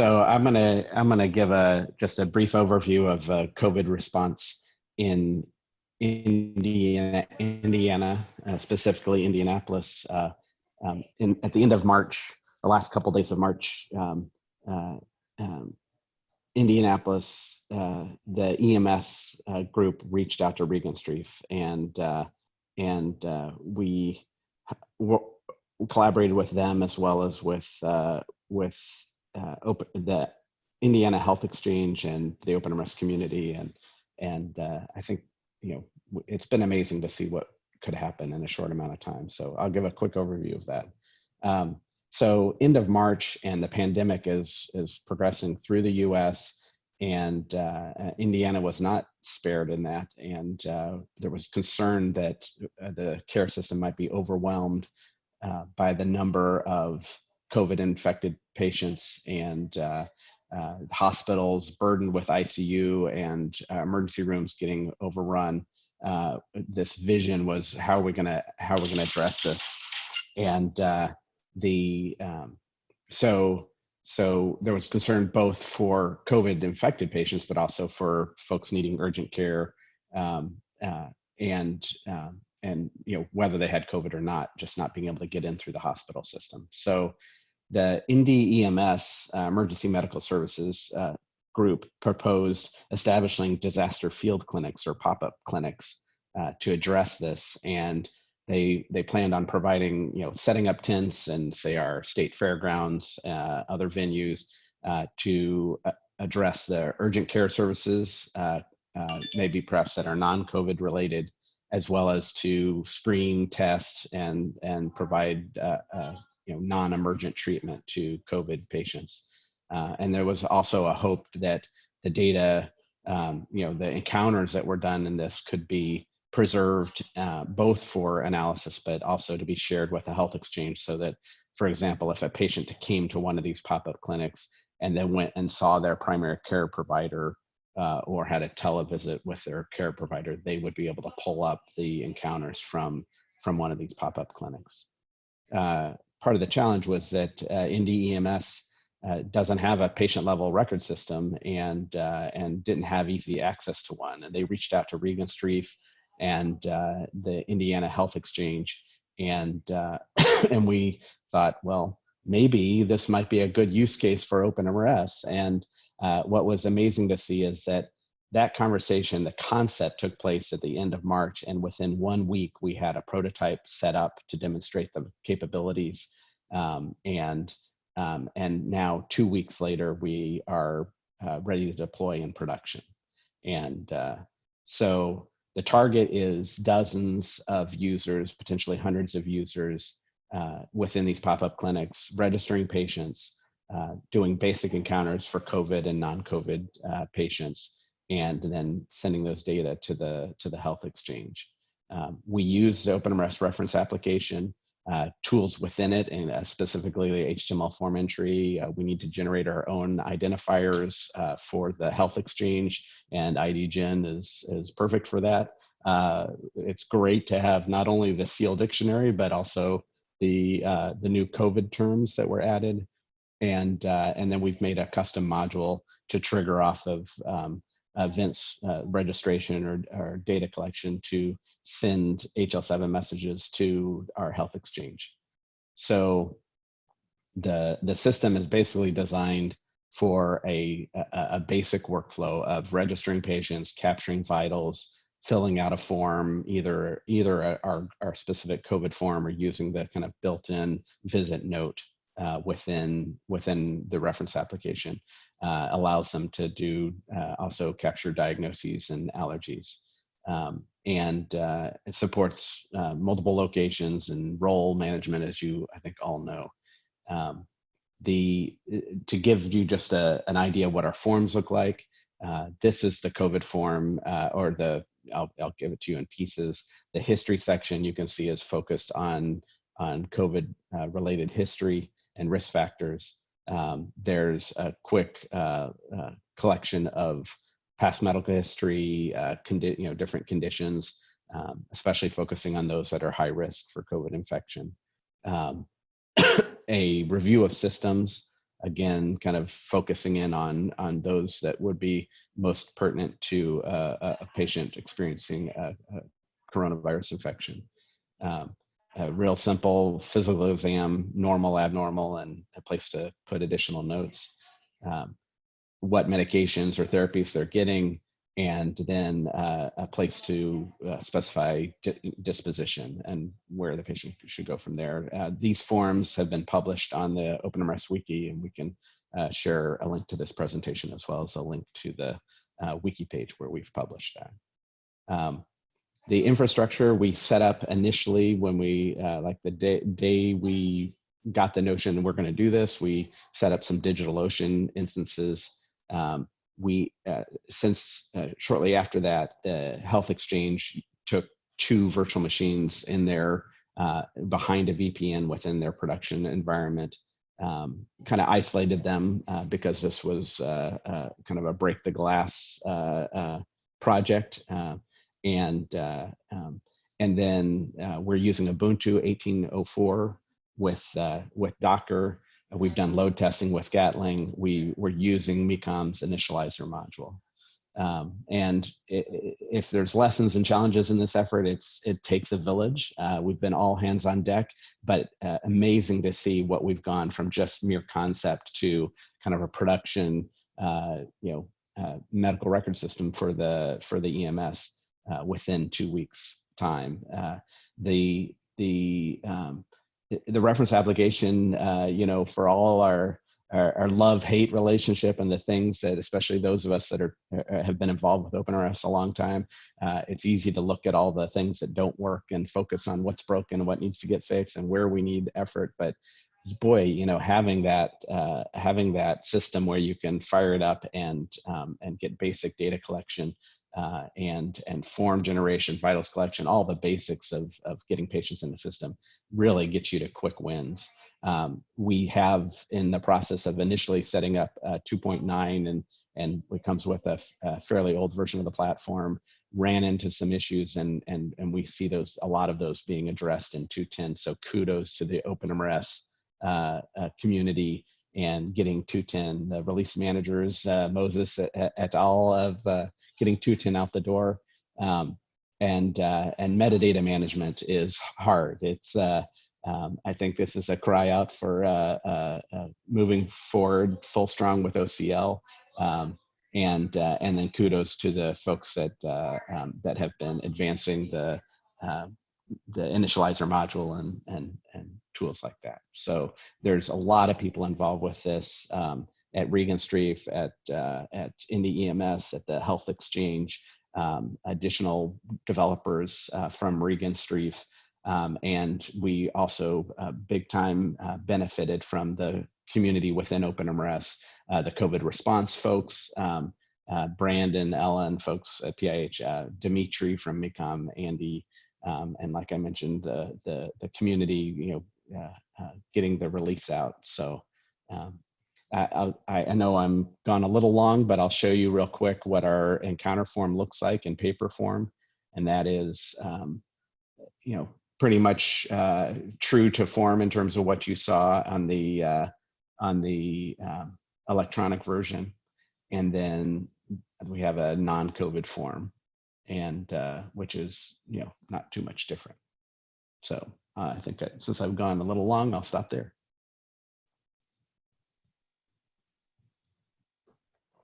so I'm gonna I'm gonna give a just a brief overview of uh, COVID response in Indiana, Indiana, uh, specifically Indianapolis. Uh, um, in, at the end of March, the last couple days of March, um, uh, um, Indianapolis, uh, the EMS uh, group reached out to Regenstrief, and and we collaborated with them as well as with with open the Indiana Health Exchange and the Open OpenMRS community, and and I think you know, it's been amazing to see what could happen in a short amount of time. So I'll give a quick overview of that. Um, so end of March and the pandemic is, is progressing through the US and uh, uh, Indiana was not spared in that. And uh, there was concern that uh, the care system might be overwhelmed uh, by the number of COVID infected patients and uh, uh, hospitals burdened with ICU and uh, emergency rooms getting overrun. Uh, this vision was how are we gonna how are we gonna address this, and uh, the um, so so there was concern both for COVID infected patients, but also for folks needing urgent care um, uh, and and you know whether they had COVID or not, just not being able to get in through the hospital system. So the Indy EMS, uh, Emergency Medical Services uh, group, proposed establishing disaster field clinics or pop-up clinics uh, to address this. And they they planned on providing, you know, setting up tents and say our state fairgrounds, uh, other venues uh, to uh, address the urgent care services, maybe perhaps that are non-COVID related, as well as to screen, test, and and provide you know, non-emergent treatment to COVID patients. Uh, and there was also a hope that the data, um, you know, the encounters that were done in this could be preserved uh, both for analysis, but also to be shared with a health exchange so that, for example, if a patient came to one of these pop-up clinics and then went and saw their primary care provider uh, or had a televisit with their care provider, they would be able to pull up the encounters from, from one of these pop-up clinics. Uh, part of the challenge was that uh, EMS uh, doesn't have a patient level record system and uh, and didn't have easy access to one. And they reached out to Regan Regenstrief and uh, the Indiana Health Exchange, and uh, and we thought, well, maybe this might be a good use case for OpenMRS. And uh, what was amazing to see is that that conversation, the concept took place at the end of March, and within one week, we had a prototype set up to demonstrate the capabilities. Um, and um, and now, two weeks later, we are uh, ready to deploy in production. And uh, so the target is dozens of users, potentially hundreds of users uh, within these pop-up clinics, registering patients, uh, doing basic encounters for COVID and non-COVID uh, patients, and then sending those data to the to the health exchange. Um, we use the OpenMRS reference application uh, tools within it, and uh, specifically the HTML form entry. Uh, we need to generate our own identifiers uh, for the health exchange, and IDGen is is perfect for that. Uh, it's great to have not only the CIEL dictionary, but also the uh, the new COVID terms that were added, and and then we've made a custom module to trigger off of um, events uh, registration or, or data collection to send HL7 messages to our health exchange. So the, the system is basically designed for a, a, a basic workflow of registering patients, capturing vitals, filling out a form, either either our, our specific COVID form or using the kind of built-in visit note uh, within within the reference application uh, allows them to do uh, also capture diagnoses and allergies. Um, and uh, it supports uh, multiple locations and role management, as you I think all know. Um, the to give you just a, an idea what our forms look like. Uh, this is the COVID form, uh, or the I'll I'll give it to you in pieces. The history section you can see is focused on on COVID related history and risk factors um, there's a quick uh, uh, collection of past medical history, uh, you know, different conditions, um, especially focusing on those that are high risk for COVID infection. Um, a review of systems, again, kind of focusing in on, on those that would be most pertinent to uh, a, patient experiencing a, a coronavirus infection. Um, a real simple physical exam, normal, abnormal, and a place to put additional notes. Um, what medications or therapies they're getting, and then uh, a place to uh, specify di disposition and where the patient should go from there. Uh, these forms have been published on the OpenMRS wiki, and we can uh, share a link to this presentation as well as a link to the uh, wiki page where we've published that. Um, the infrastructure we set up initially when we, uh, like the day, day we got the notion we're going to do this, we set up some DigitalOcean instances. Um, we, uh, since uh, shortly after that, the Health Exchange took two virtual machines in there uh, behind a VPN within their production environment, um, kind of isolated them uh, because this was uh, kind of a break the glass project and uh, um, and then uh, we're using Ubuntu 1804 with uh, with Docker. We've done load testing with Gatling. We were using Mekom's initializer module. Um, and it, if there's lessons and challenges in this effort, it's it takes a village. Uh, we've been all hands on deck, but uh, amazing to see what we've gone from just mere concept to kind of a production, uh, you know, medical record system for the for the EMS uh, within two weeks time. Uh, the the um, the reference application, uh, you know, for all our our, our love-hate relationship and the things that, especially those of us that are have been involved with OpenMRS a long time, uh, it's easy to look at all the things that don't work and focus on what's broken, what needs to get fixed, and where we need effort. But boy, you know, having that uh, having that system where you can fire it up and um, and get basic data collection uh, and and form generation, vitals collection, all the basics of of getting patients in the system really get you to quick wins. Um, we have in the process of initially setting up uh, 2.9 and and it comes with a, fairly old version of the platform ran into some issues and and and we see those a lot of those being addressed in 210 so kudos to the openmrs uh, uh, community and getting 210 the release managers uh, moses et, et al of uh, getting 210 out the door. Um, and uh, and metadata management is hard. It's uh, um, I think this is a cry out for uh, uh, uh moving forward full strong with OCL. Um, and uh, and then kudos to the folks that um, that have been advancing the the initializer module and and and tools like that. So there's a lot of people involved with this. Um, at Regenstrief, at uh, at Indy EMS, at the Health Exchange, um, additional developers uh, from Regenstrief, um, and we also uh, big time uh, benefited from the community within OpenMRS, uh, the COVID response folks, um, uh, Brandon, Ellen, folks at PIH, Dimitri from Mekom, Andy, um, and like I mentioned, the the the community, you know, getting the release out. So. Um, I, I, know I'm gone a little long, but I'll show you real quick what our encounter form looks like in paper form. And that is, um, you know, pretty much uh, true to form in terms of what you saw on the, uh, on the um, electronic version. And then we have a non-COVID form and uh, which is, you know, not too much different. So uh, I think since I've gone a little long, I'll stop there.